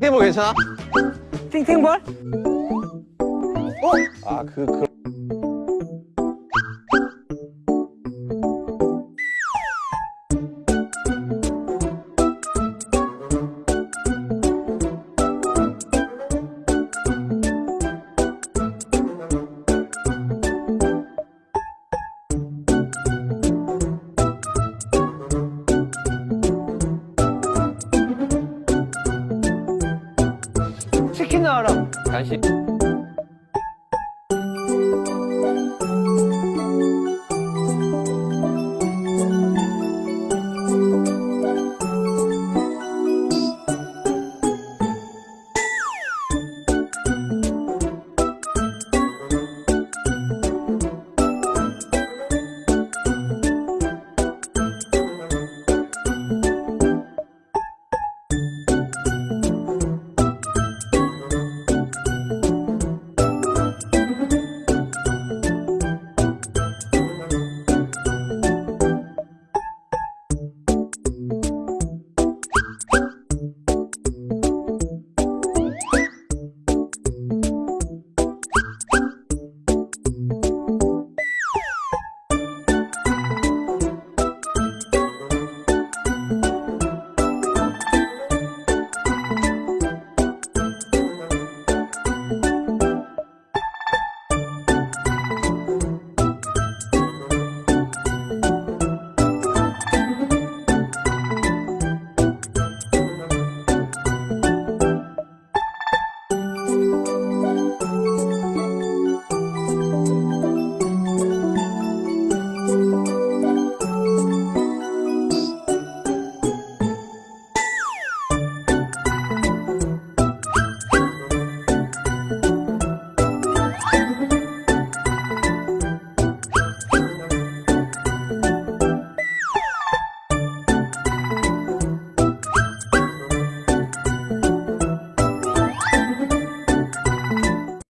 팅볼 괜찮아? 팅팅볼? 아, 그, 그. 听着，感谢。